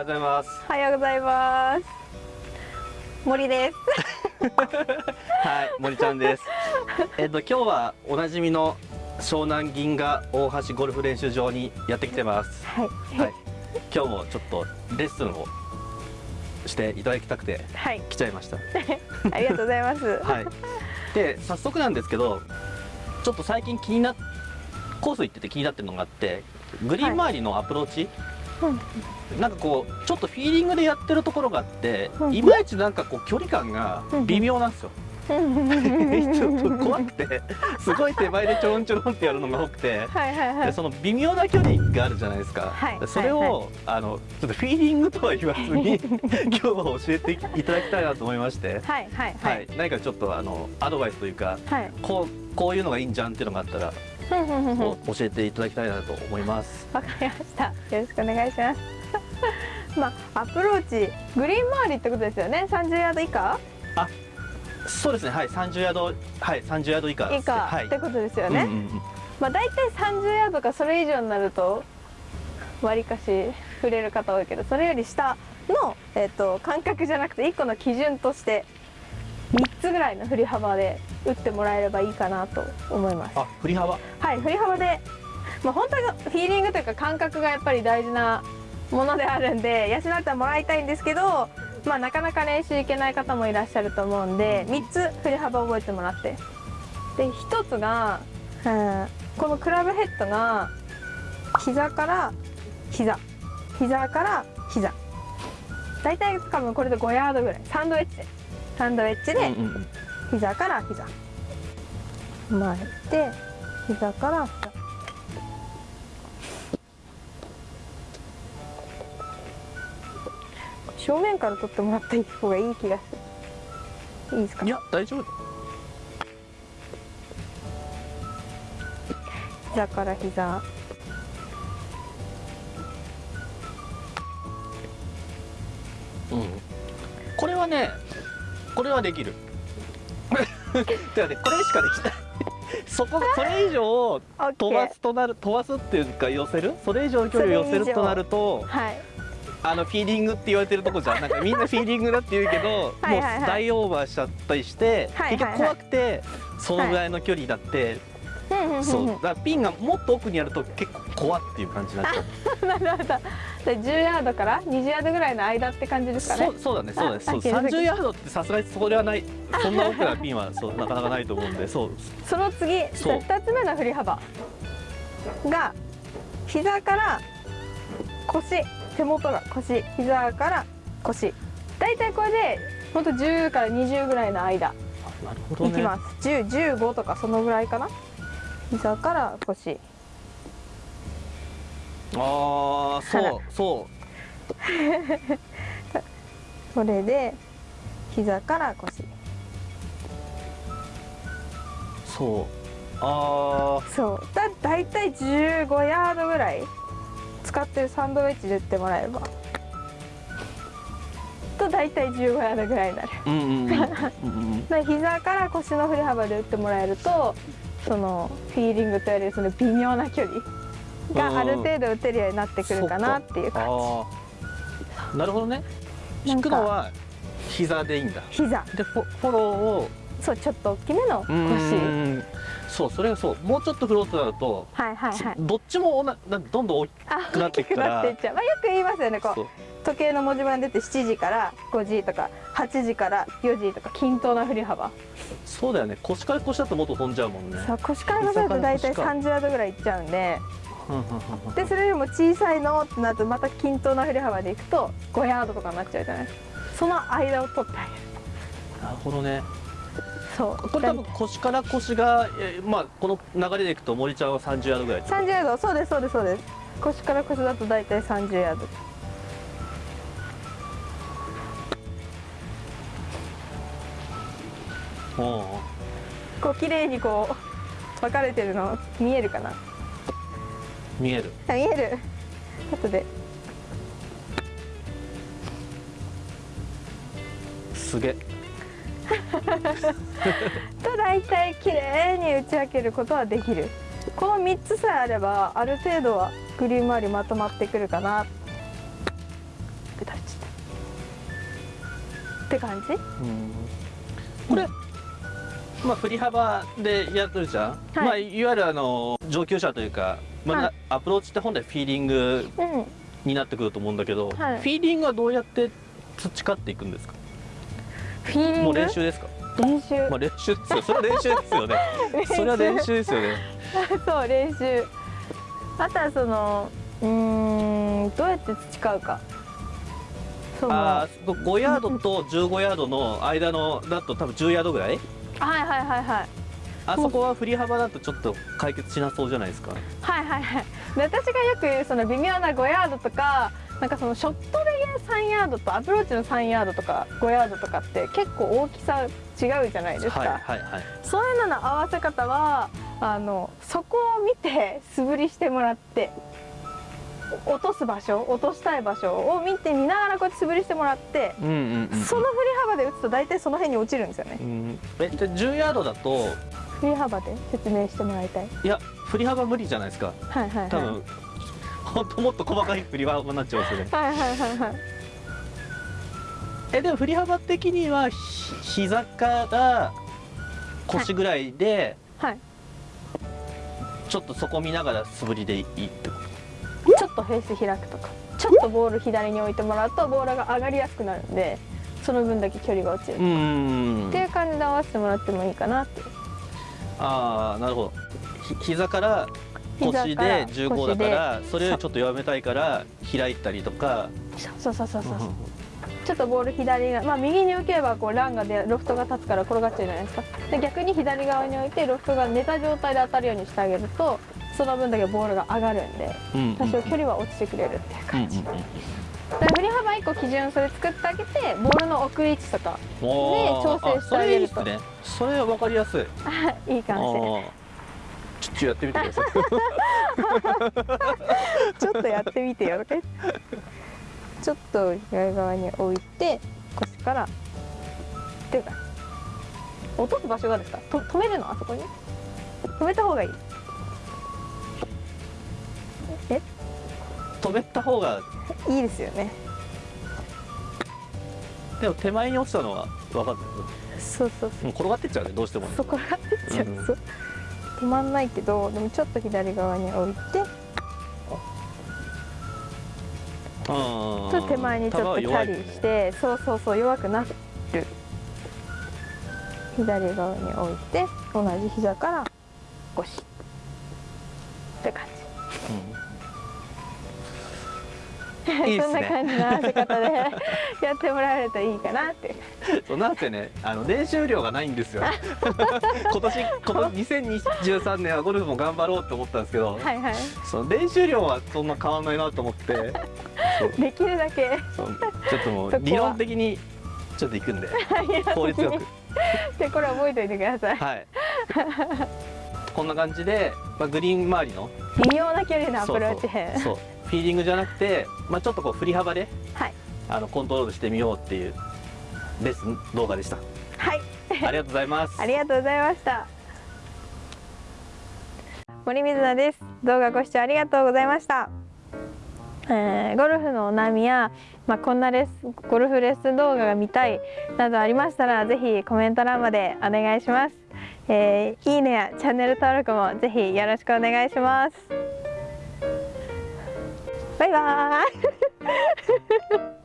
ようございます。おはようございます。森です。はい森ちゃんです。えっと今日はおなじみの湘南銀河大橋ゴルフ練習場にやってきてます。はい。はい。今日もちょっとレッスンをしていただきたくてはい。来ちゃいました。ありがとうございます。はい。で早速なんですけどちょっと最近気になっコース行ってて気になってるのがあってグリーン周りのアプローチ、なんかこうちょっとフィーリングでやってるところがあって、うん。いまいちなんかこう距離感が微妙なんですよ、う んちょっと怖くてすごい手前でちょろんちょろんってやるのが多くて、はいはいはい。でその微妙な距離があるじゃないですか、はいそれを、はいあのちょっとフィーリングとは言わずに 今日は教えていただきたいなと思いまして、はいはいははいい。何かちょっとあのアドバイスというかはい。こうこういうのがいいんじゃんっていうのがあったら、教えていただきたいなと思います。わかりました。よろしくお願いします。まあアプローチグリーン周りってことですよね？30ヤード以下？そうですね、はい、30ヤード、はい、30ヤード以下。以下はい。ってことですよね、うんうんうん。まあ大体30ヤードかそれ以上になるとわりかし振れる方多いけどそれより下の、えっと感覚じゃなくて1個の基準として3つぐらいの振り幅で打ってもらえればいいかなと思います。あ、振り幅？はい振り幅で、まあ、本当はフィーリングというか感覚がやっぱり大事なものであるんで養ってもらいたいんですけど、まあ、なかなか練習行けない方もいらっしゃると思うんで3つ振り幅覚えてもらって。で1つが、うん。このクラブヘッドが膝から膝。膝から膝。大体多分これで5ヤードぐらい。サンドウェッジで。サンドウェッジで、膝から膝前で膝から膝正面から取ってもらった方がいい気がするいいですか？いや、大丈夫。膝から膝うん。これはね、これはできる。てかね、これしかできない。そこが それ以上飛ばすとなる飛ばすっていうか寄せる？それ以上の距離を寄せるとなるとはい。あのフィーリングって言われてるとこじゃんなんかみんなフィーリングだって言うけど もう大オーバーしちゃったりして、はいはいはい。結局怖くてそのぐらいの距離だって、そう。だからピンがもっと奥にあると結構怖っていう感じになっちゃう。なるほど。で10ヤードから？20ヤードぐらいの間って感じですかね？そうそうだねそうだね。そうあ気づく30ヤードってさすがにそれはない。そんな奥なピンはそうなかなかないと思うんで。そう。その次そう。2つ目の振り幅が膝から腰手元が腰膝から腰。大体これでほんと10から20ぐらいの間なるほどね。いきます、1015とかそのぐらいかな？膝から腰ああそうそ それで膝から腰。うそう。あそう。だ大体15ヤードぐらい使ってるサンドウェッジで打ってもらえれば。と大体15ヤードぐらいになる。ーうんうん。うん 膝から腰の振り幅で打ってもらえるとそのフィーリングと言われるその微妙な距離がある程度打てるようになってくるかなっていう感ああなるほどね。引くのは膝でいいんだ。じ膝。でフォフォローを。そうちょっと大きめのう腰そうそれがそう。もうちょっと振ろうとなると、はいはいはい。どっちもななどんどん大きあくなっていくから。大きくなっていっちゃう、まあ、よく言いますよね。こそう。う時計の文字盤出て7時から5時とか8時から4時とか均等な振り幅。そうだよね。腰から腰だともっと飛んじゃうもんね。そう腰から乗せると大体膝から腰か30ヤードぐらいいっちゃうんででそれよりも小さいのってなるとまた均等な振り幅でいくと5ヤードとかになっちゃうじゃない？ですかその間を取ってあげるなるほどね。そう。これ多分腰から腰が、えーまあこの流れでいくと森ちゃんは30ヤードぐらいってこと？30ヤード。そうですそうですそうです。腰から腰だと大体30ヤード。こう綺麗にこう分かれてるの見えるかな？見える。あ見える。後で。すげえ。と大体綺麗に打ち分けることはできる。この3つさえあればある程度はグリーン周りまとまってくるかな。って感じ？うん。これ、まあ振り幅でやってるじゃん、はい。まあいわゆるあの上級者というか、まあはい。アプローチって本来フィーリングうん。になってくると思うんだけど、はい。フィーリングはどうやって培っていくんですか？フィーリング？もう練習ですか？練習。まあ練習。ですよそれは練習ですよね。それは練習ですよね。そう練習。あとはそのうーんどうやって培うか。その。ああ5ヤードと15ヤードの間のだと多分10ヤードぐらい？はいはいはいはいあそこは振り幅だとちょっと解決しなそうじゃないですか。はいはいはい。で私がよく言うその微妙な5ヤードとかなんかそのショットで3ヤードとアプローチの3ヤードとか5ヤードとかって結構大きさ違うじゃないですか、はいはいはい。そういうのの合わせ方はあのそこを見て素振りしてもらってお落とす場所落としたい場所を見て見ながらこうやって素振りしてもらって、うんうんうんその振り幅で打つと大体その辺に落ちるんですよね。うん。えで10ヤードだと振り幅で説明してもらいたい。いや振り幅無理じゃないですか。はいはいはい。多分本当もっと細かい振り幅になっちゃいますよね。はいはいはいはい。えでも振り幅的にはひ膝から腰ぐらいではい。ちょっとそこ見ながら素振りでいいってこちょっとフェース開くとか。ちょっとボール左に置いてもらうとボールが上がりやすくなるんでその分だけ距離が落ちる、っていう感じで合わせてもらってもいいかなってああなるほど。ひ膝から腰で15だからそれよりちょっと弱めたいから開いたりとか。そうそうそうそうそう。うんちょっとボール左がまあ右に受ければこうランがでロフトが立つから転がっちゃうじゃないですか。で逆に左側に置いてロフトが寝た状態で当たるようにしてあげるとその分だけボールが上がるんでうん多少距離は落ちてくれるっていううんうん感じ、で振り幅1個基準それ作ってあげてボールの置く位置とかおー調整してあげるとそれは分かりやすい。いいかもしれないあー。ちょっとやってみてください。ちょっとやってみてよちょっと左側に置いて腰から。っていうか落とす場所がですか？と止めるの？あそこに？止めた方がいい。え？止めた方が。いいですよね。でも手前に落ちたのは分かんないそうそう。もう転がってっちゃうねどうしてもね。そうそこがってっちゃう、うんそう。止まんないけどでもちょっと左側に置いて。ちちょょっと手前にちょっとキャリーして、そうそうそう弱くなる。左側に置いて同じ膝から腰っていいね。そんな感じの合わせ方で やってもらえるといいかなって。そうなんせねあの練習量がないんですよ。今年今年2023年はゴルフも頑張ろうって思ったんですけど、はいはい。その練習量はそんな変わんないなと思って。そう。できるだけ。そう。ちょっともう理論的にちょっと行くんで。効率よく。でこれ覚えておいてください。はい。こんな感じで、まあ、グリーン周りの。微妙な距離のアプローチ編。そう。そうフィーリングじゃなくて、まあ、ちょっとこう振り幅ではい。あのコントロールしてみようっていうレッスン動画でした。はい。ありがとうございます。ありがとうございました。森水菜です。動画ご視聴ありがとうございました。えーゴルフのお悩みや、まあ、こんなレッスンゴルフレッスン動画が見たいなどありましたらぜひコメント欄までお願いします、えーいいねやチャンネル登録もぜひよろしくお願いします拜拜。